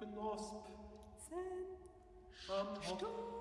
Knusp. Zen. Stamm.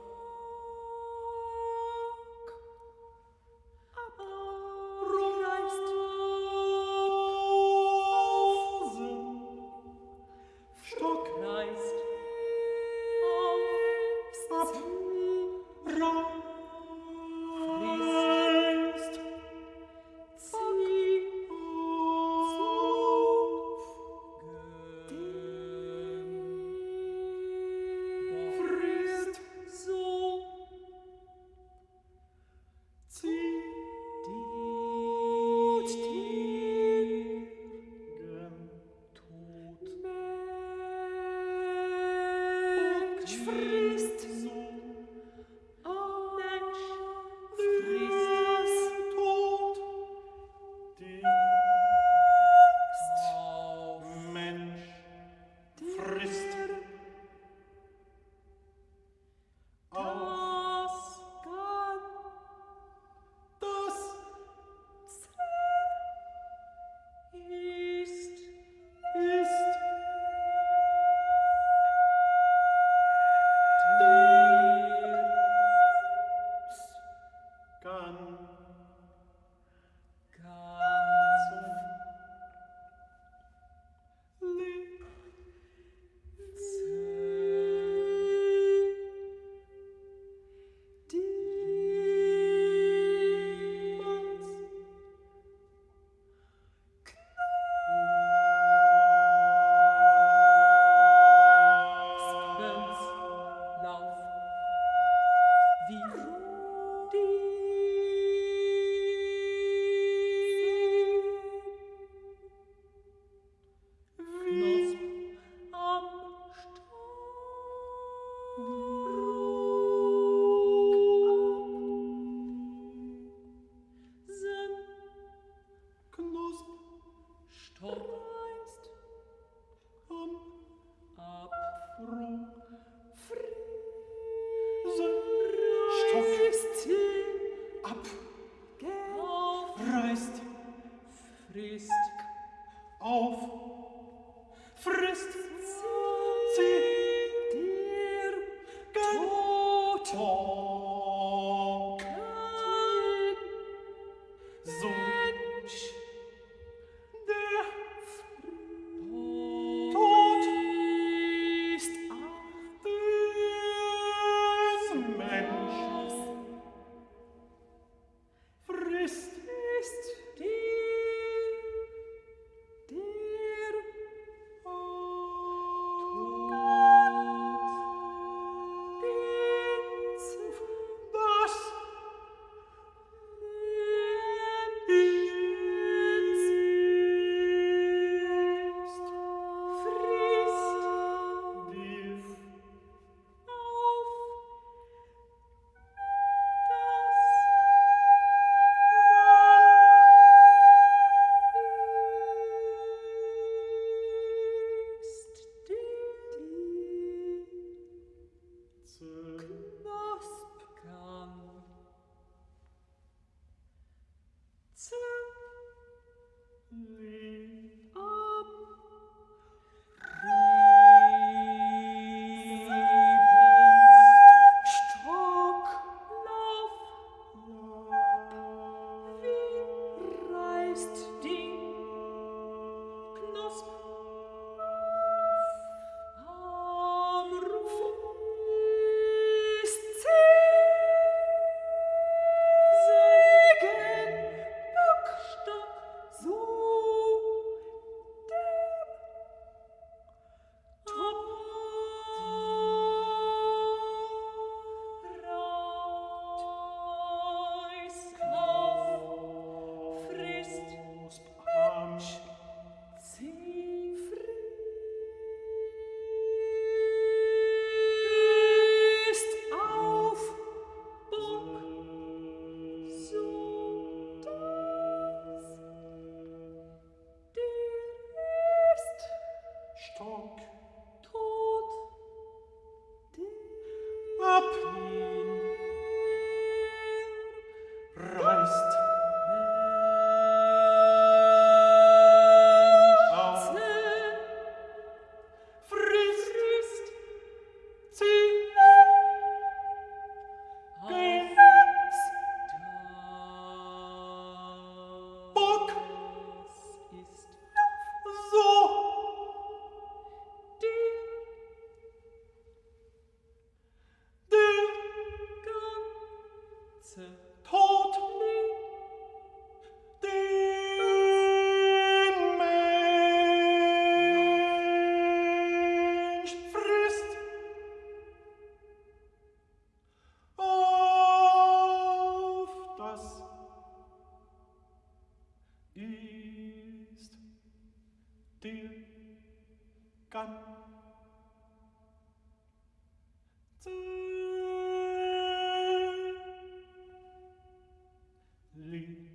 bist. Auf, frisst sie dir Tod. So ist dir ganz Liebesland.